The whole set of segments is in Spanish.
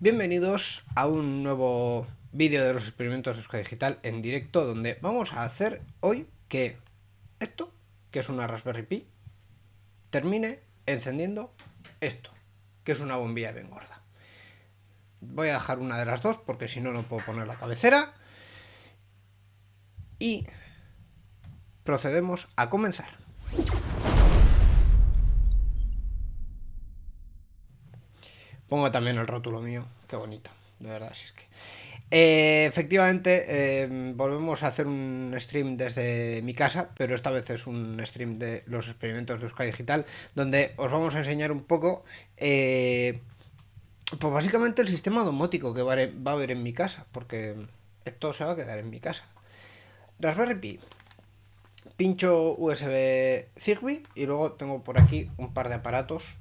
Bienvenidos a un nuevo vídeo de los experimentos de Euskadi Digital en directo donde vamos a hacer hoy que esto, que es una Raspberry Pi, termine encendiendo esto, que es una bombilla bien gorda. Voy a dejar una de las dos porque si no no puedo poner la cabecera. Y procedemos a comenzar. Pongo también el rótulo mío, qué bonito, de verdad, si es que... Eh, efectivamente, eh, volvemos a hacer un stream desde mi casa, pero esta vez es un stream de los experimentos de Euskadi Digital, donde os vamos a enseñar un poco, eh, pues básicamente el sistema domótico que va a haber en mi casa, porque esto se va a quedar en mi casa. Raspberry Pi, pincho USB Zigbee y luego tengo por aquí un par de aparatos,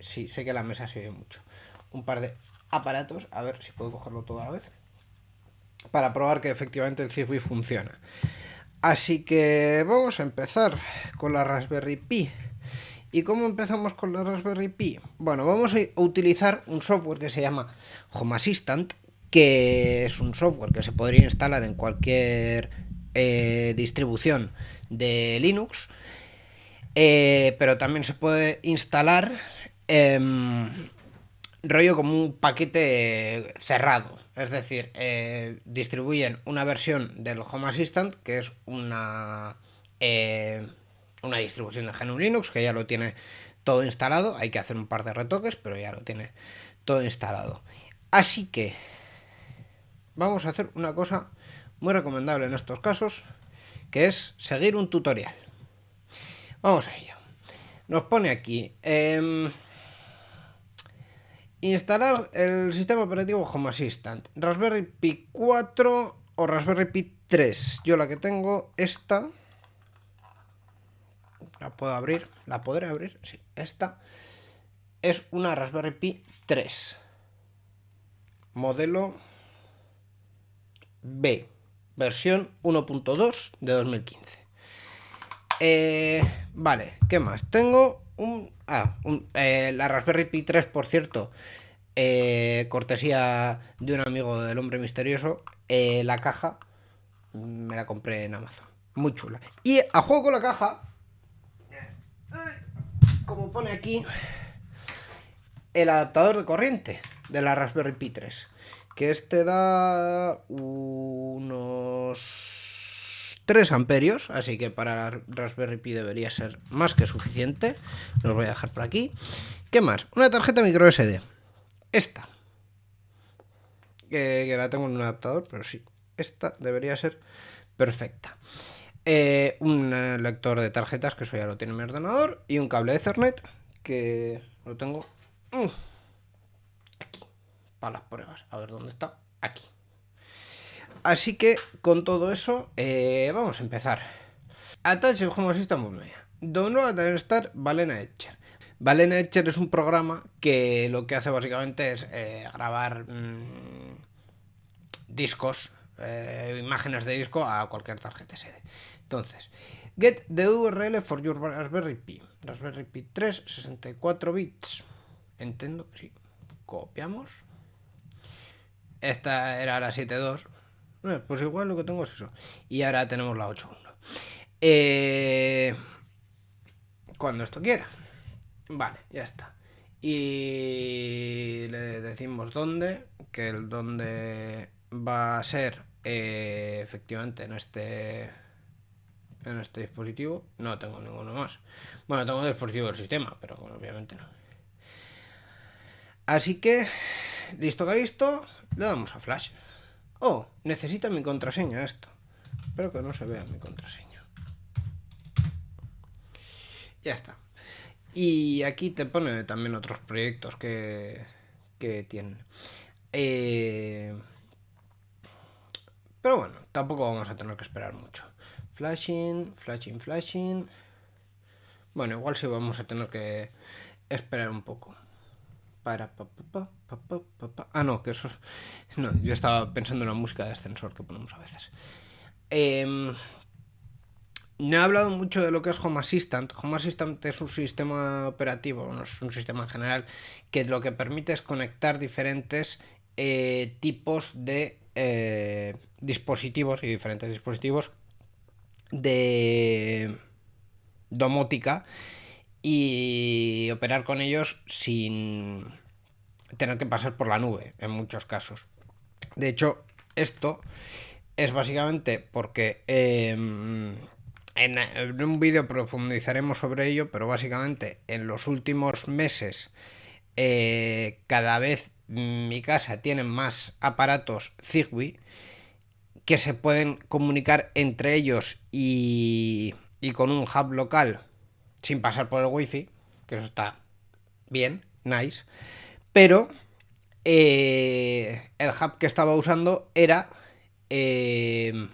sí, sé que la mesa se oye mucho un par de aparatos, a ver si puedo cogerlo todo a la vez, para probar que efectivamente el Zigbee funciona. Así que vamos a empezar con la Raspberry Pi. ¿Y cómo empezamos con la Raspberry Pi? Bueno, vamos a utilizar un software que se llama Home Assistant, que es un software que se podría instalar en cualquier eh, distribución de Linux, eh, pero también se puede instalar en rollo como un paquete cerrado. Es decir, eh, distribuyen una versión del Home Assistant, que es una, eh, una distribución de GNU Linux, que ya lo tiene todo instalado. Hay que hacer un par de retoques, pero ya lo tiene todo instalado. Así que vamos a hacer una cosa muy recomendable en estos casos, que es seguir un tutorial. Vamos a ello. Nos pone aquí... Em, Instalar el sistema operativo Home Assistant. Raspberry Pi 4 o Raspberry Pi 3. Yo la que tengo, esta. La puedo abrir. ¿La podré abrir? Sí, esta. Es una Raspberry Pi 3. Modelo B. Versión 1.2 de 2015. Eh, vale, ¿qué más? Tengo un Ah, eh, la Raspberry Pi 3, por cierto, eh, cortesía de un amigo del hombre misterioso, eh, la caja me la compré en Amazon. Muy chula. Y a juego con la caja, como pone aquí, el adaptador de corriente de la Raspberry Pi 3. Que este da unos 3 amperios, así que para la Raspberry Pi debería ser más que suficiente. Los voy a dejar por aquí. ¿Qué más? Una tarjeta micro SD. Esta. Que, la tengo en un adaptador, pero sí. Esta debería ser perfecta. Eh, un lector de tarjetas, que eso ya lo tiene mi ordenador. Y un cable de Ethernet, que lo tengo mm, aquí. Para las pruebas. A ver dónde está. Aquí. Así que con todo eso, eh, vamos a empezar. Attach Home Assistant Download a estar Valena Etcher. Valena Etcher es un programa que lo que hace básicamente es eh, grabar mm, discos, eh, imágenes de disco a cualquier tarjeta SD. Entonces, get the URL for your Raspberry Pi. Raspberry Pi 3, 64 bits. Entiendo que sí. Copiamos. Esta era la 7.2 pues igual lo que tengo es eso. Y ahora tenemos la 8.1. Eh, cuando esto quiera. Vale, ya está. Y le decimos dónde, que el dónde va a ser eh, efectivamente en este en este dispositivo. No tengo ninguno más. Bueno, tengo el dispositivo del sistema, pero obviamente no. Así que, listo que listo, le damos a flash. Oh, necesita mi contraseña esto. Espero que no se vea mi contraseña. Ya está. Y aquí te pone también otros proyectos que, que tienen. Eh, pero bueno, tampoco vamos a tener que esperar mucho. Flashing, flashing, flashing. Bueno, igual sí vamos a tener que esperar un poco. Para, pa, pa, pa, ah, no, que eso es... No, yo estaba pensando en la música de ascensor que ponemos a veces. Eh, no he hablado mucho de lo que es Home Assistant. Home Assistant es un sistema operativo, no es un sistema en general, que lo que permite es conectar diferentes eh, tipos de eh, dispositivos y diferentes dispositivos de domótica y operar con ellos sin tener que pasar por la nube en muchos casos. De hecho, esto es básicamente porque em, en, un vídeo profundizaremos sobre ello, pero básicamente en los últimos meses eh, cada vez mi casa tiene más aparatos Zigbee que se pueden comunicar entre ellos y, y con un hub local sin pasar por el wifi, que eso está bien, nice, pero eh, el hub que estaba usando era eh,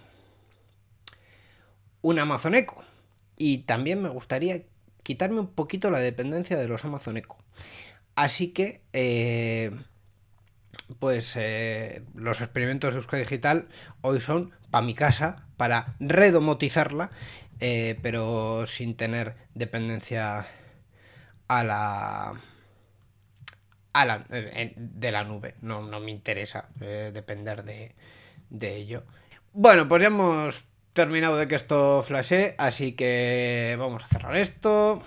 un Amazon Echo. Y también me gustaría quitarme un poquito la dependencia de los Amazon Echo. Así que, eh, pues los experimentos de Euskadi Digital hoy son para mi casa, para redomotizarla, pero sin tener dependencia a la de la nube. No, no me interesa eh, depender de, de, ello. Bueno, pues ya hemos terminado de que esto flashe, así que vamos a cerrar esto.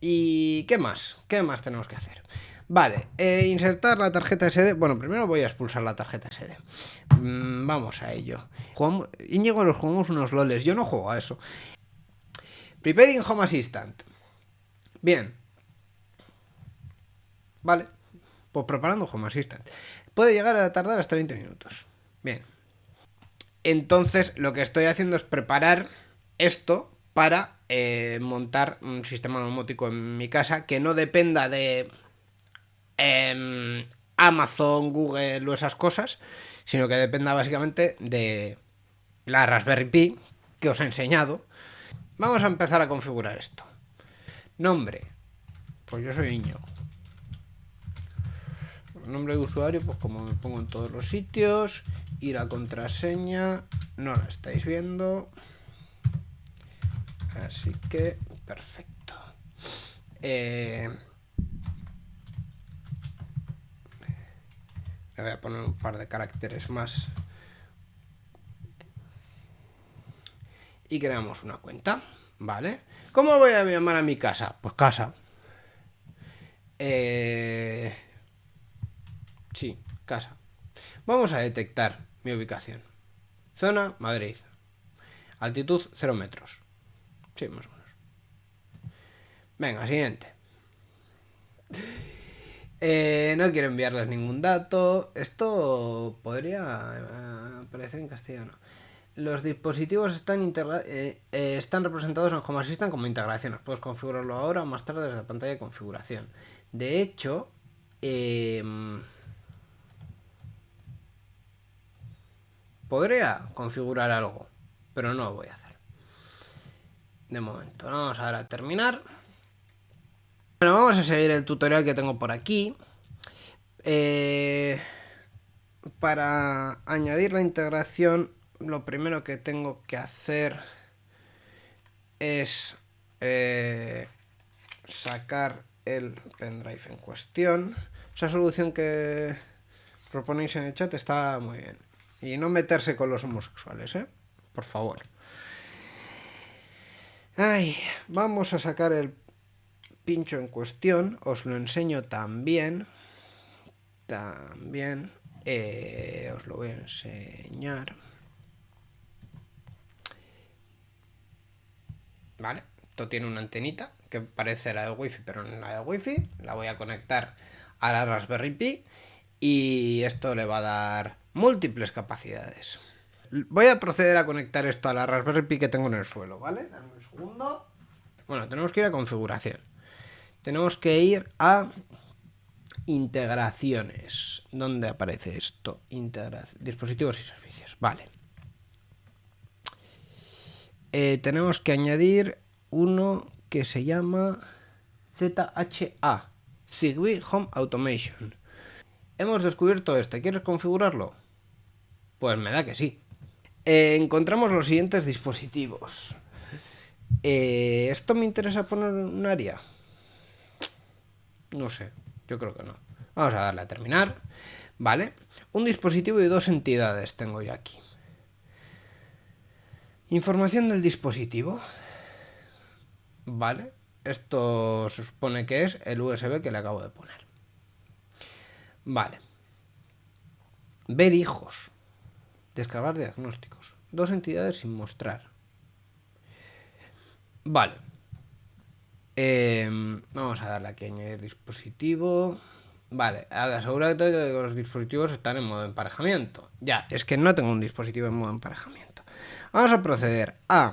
¿Y qué más? ¿Qué más tenemos que hacer? Vale, eh, insertar la tarjeta SD. Bueno, primero voy a expulsar la tarjeta SD. Mm, vamos a ello. Jugamos... Íñigo, nos jugamos unos loles. Yo no juego a eso. Preparing Home Assistant. Bien. Vale. Pues preparando Home Assistant. Puede llegar a tardar hasta 20 minutos. Bien. Entonces lo que estoy haciendo es preparar esto para eh, montar un sistema domótico en mi casa que no dependa de em, Amazon, Google o esas cosas, sino que dependa básicamente de la Raspberry Pi que os he enseñado. Vamos a empezar a configurar esto. Nombre. Pues yo soy Iño nombre de usuario, pues como me pongo en todos los sitios. Y la contraseña no la estáis viendo. Así que, perfecto. Eh, le voy a poner un par de caracteres más. Y creamos una cuenta, ¿vale? ¿Cómo voy a llamar a mi casa? Pues casa. Eh, Sí, casa. Vamos a detectar mi ubicación. Zona, Madrid. Altitud, 0 metros. Sí, más o menos. Venga, siguiente. Eh, no quiero enviarles ningún dato. Esto podría eh, aparecer en castellano. Los dispositivos están, eh, están representados en Home Assistant como integraciones. Puedes configurarlo ahora o más tarde desde la pantalla de configuración. De hecho, Podría configurar algo, pero no lo voy a hacer. De momento, vamos a a terminar. Bueno, vamos a seguir el tutorial que tengo por aquí. Eh, para añadir la integración, lo primero que tengo que hacer es eh, sacar el pendrive en cuestión. Esa solución que proponéis en el chat está muy bien. Y no meterse con los homosexuales, ¿eh? Por favor. Ay, vamos a sacar el pincho en cuestión. Os lo enseño también. También. Eh, os lo voy a enseñar. Vale, esto tiene una antenita que parece la del wifi, pero no la del wifi. La voy a conectar a la Raspberry Pi y esto le va a dar múltiples capacidades. Voy a proceder a conectar esto a la Raspberry Pi que tengo en el suelo, ¿vale? Dame un segundo. Bueno, tenemos que ir a configuración. Tenemos que ir a integraciones. ¿Dónde aparece esto? Dispositivos y servicios. Vale. Eh, tenemos que añadir uno que se llama ZHA. Zigbee Home Automation. Hemos descubierto este. ¿Quieres configurarlo? Pues me da que sí. Eh, encontramos los siguientes dispositivos. Eh, ¿Esto me interesa poner un área? No sé, yo creo que no. Vamos a darle a terminar. ¿Vale? Un dispositivo y dos entidades tengo yo aquí. Información del dispositivo. ¿Vale? Esto se supone que es el USB que le acabo de poner. Vale. Ver hijos. Descargar diagnósticos. Dos entidades sin mostrar. Vale. Em, vamos a darle aquí a añadir dispositivo. Vale, asegúrate que los dispositivos están en modo emparejamiento. Ya, es que no tengo un dispositivo en modo emparejamiento. Vamos a proceder a...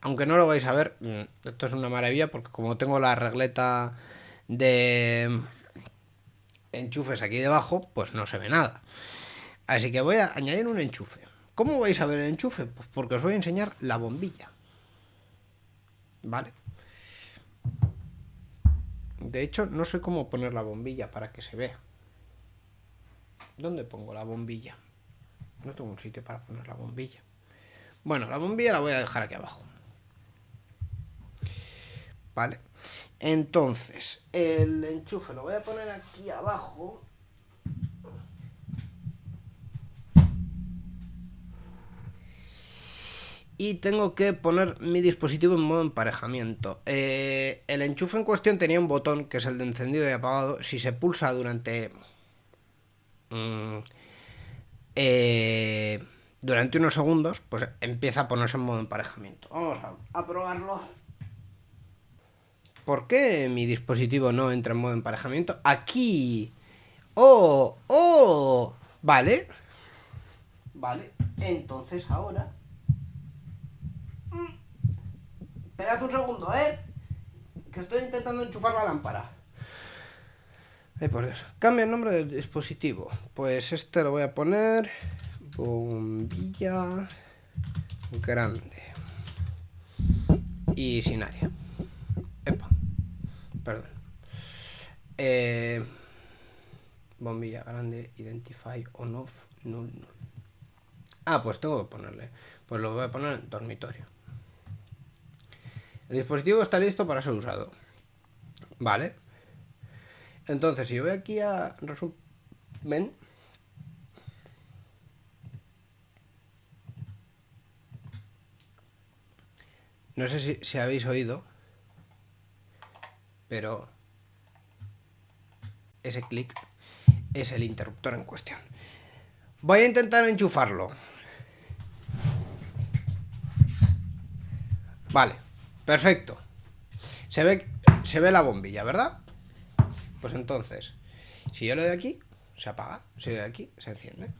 Aunque no lo vais a ver, mm, esto es una maravilla porque como tengo la regleta de enchufes aquí debajo, pues no se ve nada. Así que voy a añadir un enchufe. ¿Cómo vais a ver el enchufe? Pues porque os voy a enseñar la bombilla. ¿Vale? De hecho, no sé cómo poner la bombilla para que se vea. ¿Dónde pongo la bombilla? No tengo un sitio para poner la bombilla. Bueno, la bombilla la voy a dejar aquí abajo. Vale. Entonces, el enchufe lo voy a poner aquí abajo. Y tengo que poner mi dispositivo en modo emparejamiento. Eh, el enchufe en cuestión tenía un botón que es el de encendido y apagado. Si se pulsa durante... Mm, eh, durante unos segundos, pues empieza a ponerse en modo emparejamiento. Vamos a, probarlo. ¿Por qué mi dispositivo no entra en modo emparejamiento? Aquí. ¡Oh! ¡Oh! Vale. Vale. Entonces ahora... Esperad un segundo, ¿eh? Que estoy intentando enchufar la lámpara. Ay, por Dios. Cambia el nombre del dispositivo. Pues este lo voy a poner... Bombilla... Grande. Y sin área. Epa. Perdón. Eh, bombilla grande, identify on off, null, null. Ah, pues tengo que ponerle. Pues lo voy a poner en dormitorio. El dispositivo está listo para ser usado. Vale. Entonces, si voy aquí a resumen... No sé si, si habéis oído, pero ese clic es el interruptor en cuestión. Voy a intentar enchufarlo. Vale. Perfecto. Se ve, se ve la bombilla, ¿verdad? Pues entonces, si yo le doy aquí, se apaga. Si le doy aquí, se enciende.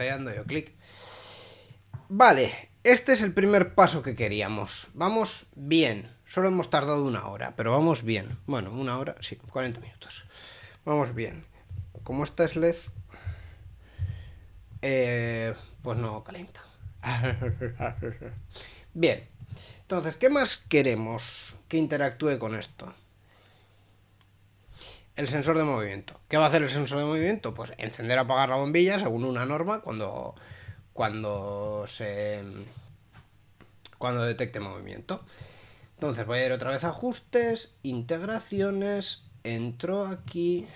estoy dando yo clic. Vale, este es el primer paso que queríamos. Vamos bien. Solo hemos tardado una hora, pero vamos bien. Bueno, una hora, sí, 40 minutos. Vamos bien. Como esta es LED, eh, pues no calienta. Bien, entonces, ¿qué más queremos que interactúe con esto? El sensor de movimiento. ¿Qué va a hacer el sensor de movimiento? Pues encender o apagar la bombilla según una norma cuando, cuando se cuando detecte movimiento. Entonces voy a ir otra vez a ajustes, integraciones, entro aquí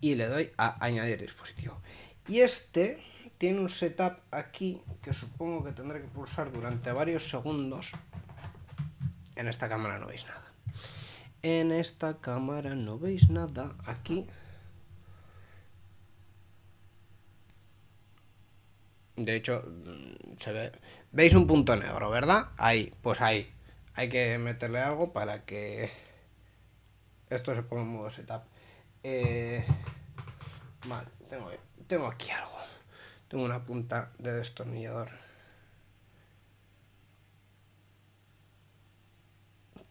y le doy a añadir dispositivo. Y este tiene un setup aquí que supongo que tendré que pulsar durante varios segundos. En esta cámara no veis nada. En esta cámara no veis nada. Aquí. De hecho, mm, se ve. ¿Veis un punto negro, verdad? Ahí, pues ahí. Hay que meterle algo para que esto se ponga en modo setup. Eh, vale, tengo, tengo aquí algo. Tengo una punta de destornillador.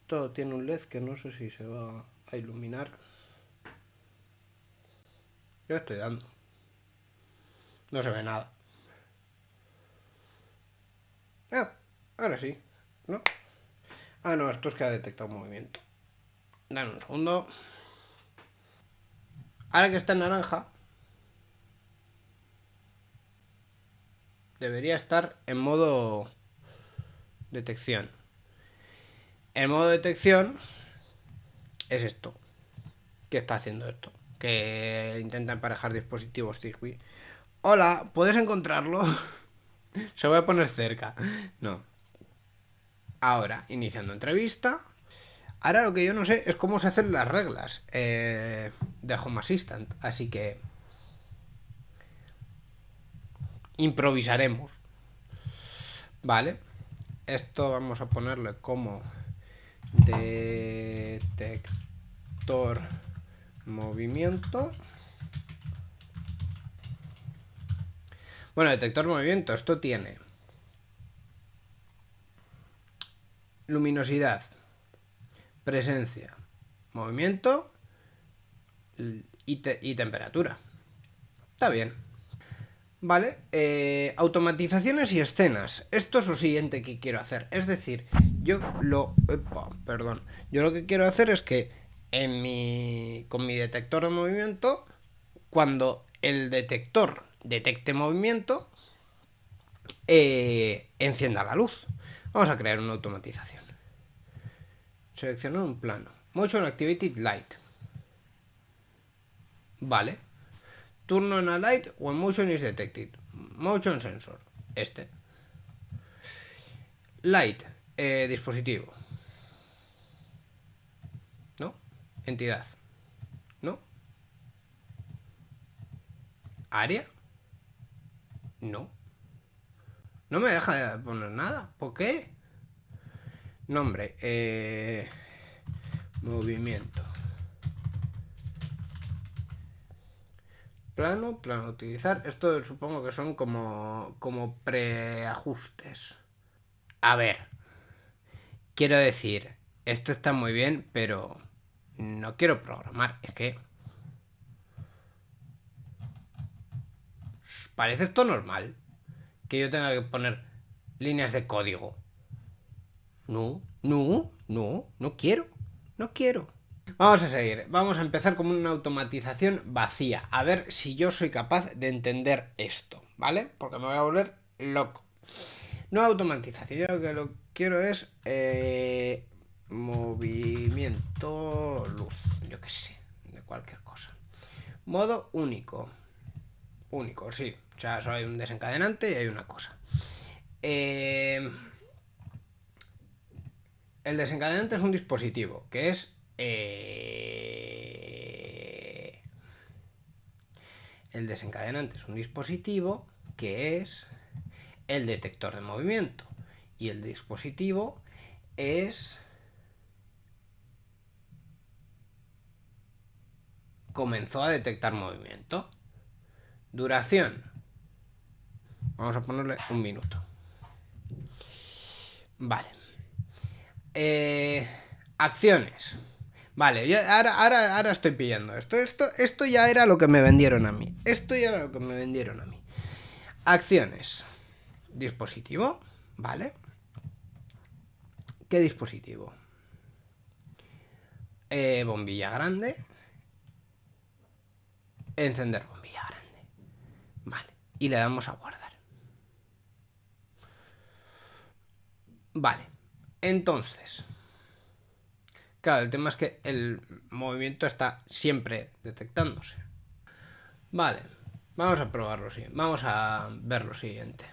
Todo tiene un LED que no sé si se va a iluminar. Yo estoy dando. No se ve nada. Ah, ahora sí. ¿No? Ah, no, esto es que ha detectado un movimiento. Dame un segundo. Ahora que está en naranja, debería estar en modo detección. El modo detección es esto. que está haciendo esto. Que intenta emparejar dispositivos Zigbee. Hola, ¿puedes encontrarlo? Se voy a poner cerca. No. Ahora, iniciando entrevista. Ahora lo que yo no sé es cómo se hacen las reglas eh, de Home Assistant. Así que... Improvisaremos. Vale. Esto vamos a ponerle como detector movimiento. Bueno, detector movimiento, esto tiene luminosidad, presencia, movimiento y, temperatura. Está bien. Vale, eh, automatizaciones y escenas. Esto es lo siguiente que quiero hacer. Es decir, yo lo... perdón. Yo lo que quiero hacer es que en mi, con mi detector de movimiento, cuando el detector detecte movimiento, eh, encienda la luz. Vamos a crear una automatización. Seleccionar un plano. Motion Activated Light. Vale. Turno en a light when motion is detected. Motion sensor. Este. Light. Eh, dispositivo. ¿No? Entidad. ¿No? Área. No. No me deja de poner nada. ¿Por qué? Nombre. Eh, movimiento. Plano, plano utilizar. Esto supongo que son como, como preajustes. A ver. Quiero decir, esto está muy bien, pero no quiero programar. Es que... Parece esto normal que yo tenga que poner líneas de código. No, no, no, no quiero, no quiero. Vamos a seguir, vamos a empezar con una automatización vacía, a ver si yo soy capaz de entender esto, ¿vale? Porque me voy a volver loco. Nueva automatización, yo lo que lo quiero es eh, movimiento luz, yo qué sé, de cualquier cosa. Modo único, único, sí, o sea, solo hay un desencadenante y hay una cosa. Eh, el desencadenante es un dispositivo, que es... Eh, el desencadenante es un dispositivo que es el detector de movimiento. Y el dispositivo es... Comenzó a detectar movimiento. Duración Vamos a ponerle un minuto. Vale. Eh, acciones. Vale, ahora, ahora, ahora estoy pillando esto. esto. Esto ya era lo que me vendieron a mí. Esto ya era lo que me vendieron a mí. Acciones. Dispositivo. Vale. ¿Qué dispositivo? Eh, bombilla grande. Encender bombilla grande. Vale. Y le damos a guardar. Vale, entonces... Claro, el tema es que el movimiento está siempre detectándose. Vale, vamos a probarlo, sí. Vamos a ver lo siguiente.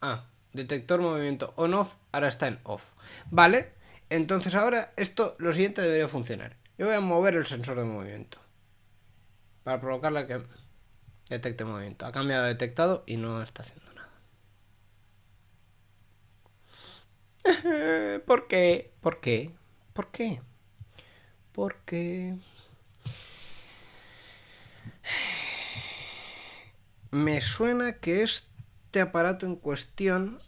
Ah, detector movimiento on-off, ahora está en off. Vale, entonces ahora esto, lo siguiente debería funcionar. Yo voy a mover el sensor de movimiento. Para provocarle que detecte movimiento. Ha cambiado detectado y no está haciendo. ¿Por qué? ¿Por qué? ¿Por qué? Porque... Me suena que este aparato en cuestión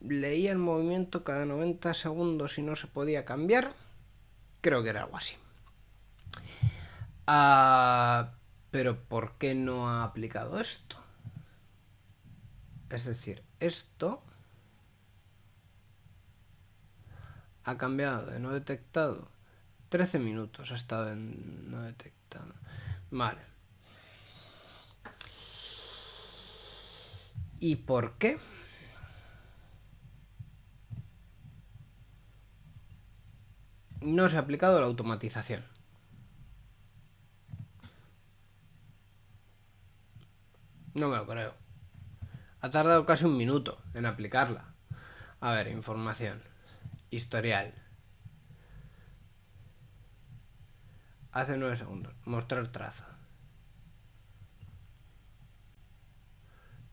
leía el movimiento cada 90 segundos y no se podía cambiar. Creo que era algo así. Ah, pero ¿por qué no ha aplicado esto? Es decir, esto ha cambiado de no detectado. 13 minutos ha estado en no detectado. Vale. ¿y por qué? no se ha aplicado la automatización. No me lo creo. Ha tardado casi un minuto en aplicarla. A ver, información. Historial. Hace 9 segundos. Mostrar trazo.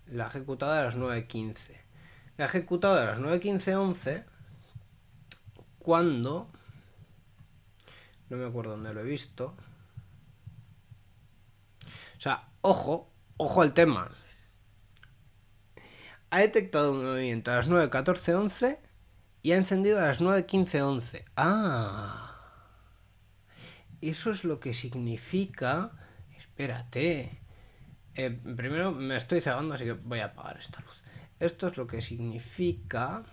La ejecutada a las 9.15. La ejecutada a las 9.15.11 cuando... No me acuerdo dónde lo he visto. O sea, ojo, ojo al tema ha detectado un movimiento a las 9.14.11 y ha encendido a las 9.15.11. Ah. Eso es lo que significa... Espérate. Eh, primero me estoy cegando, así que voy a apagar esta luz. Esto es lo que significa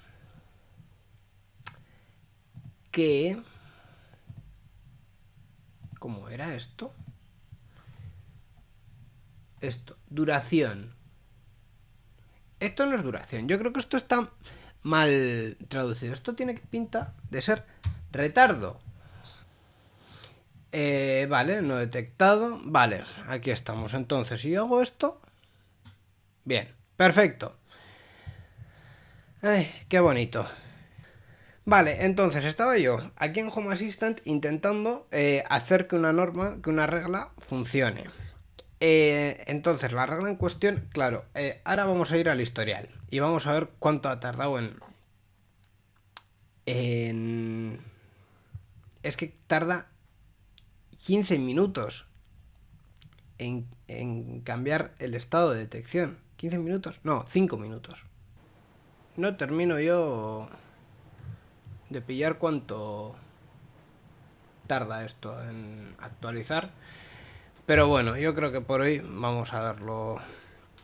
que... ¿Cómo era esto? Esto, duración. Esto no es duración. Yo creo que esto está mal traducido. Esto tiene pinta de ser retardo. Eh, vale, no detectado. Vale, aquí estamos. Entonces, si yo hago esto... Bien, perfecto. Qué bonito. Vale, entonces estaba yo aquí en Home Assistant intentando eh, hacer que una norma, que una regla funcione. Eh, entonces, la regla en cuestión, claro, ahora vamos a ir al historial y vamos a ver cuánto ha tardado en... Es que tarda 15 minutos en, en cambiar el estado de detección. ¿15 minutos? No, 5 minutos. No termino yo de pillar cuánto tarda esto en actualizar. Pero bueno, yo creo que por hoy vamos a darlo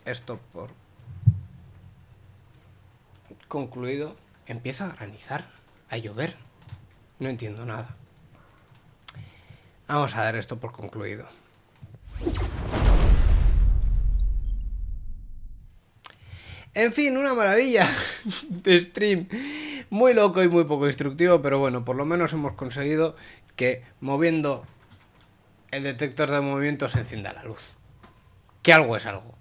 esto por concluido. Empieza a granizar, a llover. No entiendo nada. Vamos a dar esto por concluido. En fin, una maravilla de stream. Muy loco y muy poco instructivo, pero bueno, por lo menos hemos conseguido que moviendo el detector de movimiento se encienda la luz. Que algo es algo.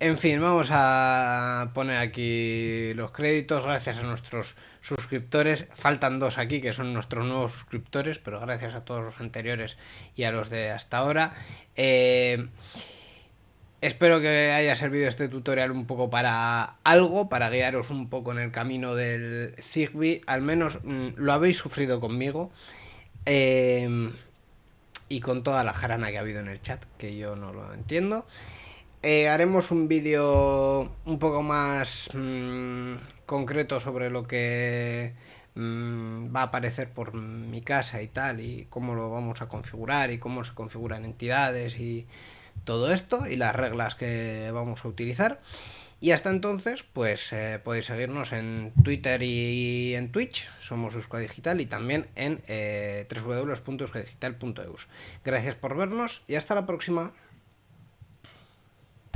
En fin, vamos a poner aquí los créditos gracias a nuestros suscriptores. Faltan dos aquí que son nuestros nuevos suscriptores, pero gracias a todos los anteriores y a los de hasta ahora. Eh, espero que haya servido este tutorial un poco para algo, para guiaros un poco en el camino del Zigbee. Al menos mm, lo habéis sufrido conmigo. Eh, y con toda la jarana que ha habido en el chat, que yo no lo entiendo. Eh, haremos un vídeo un poco más mmm, concreto sobre lo que mmm, va a aparecer por mi casa y tal, y cómo lo vamos a configurar y cómo se configuran entidades y todo esto, y las reglas que vamos a utilizar. Y hasta entonces, pues eh, podéis seguirnos en Twitter y en Twitch, somos Euskadi Digital, y también en eh. Gracias por vernos y hasta la próxima.